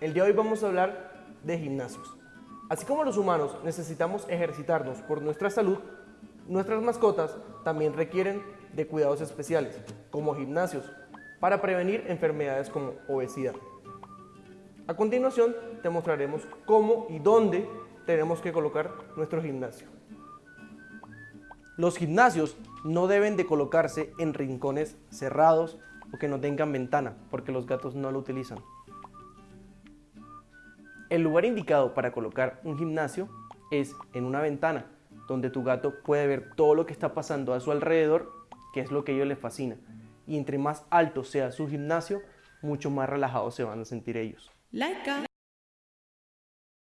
el día de hoy vamos a hablar de gimnasios. Así como los humanos necesitamos ejercitarnos por nuestra salud, nuestras mascotas también requieren de cuidados especiales, como gimnasios, para prevenir enfermedades como obesidad. A continuación te mostraremos cómo y dónde tenemos que colocar nuestro gimnasio. Los gimnasios no deben de colocarse en rincones cerrados o que no tengan ventana, porque los gatos no lo utilizan. El lugar indicado para colocar un gimnasio es en una ventana, donde tu gato puede ver todo lo que está pasando a su alrededor, que es lo que a ellos les fascina. Y entre más alto sea su gimnasio, mucho más relajados se van a sentir ellos. Laika.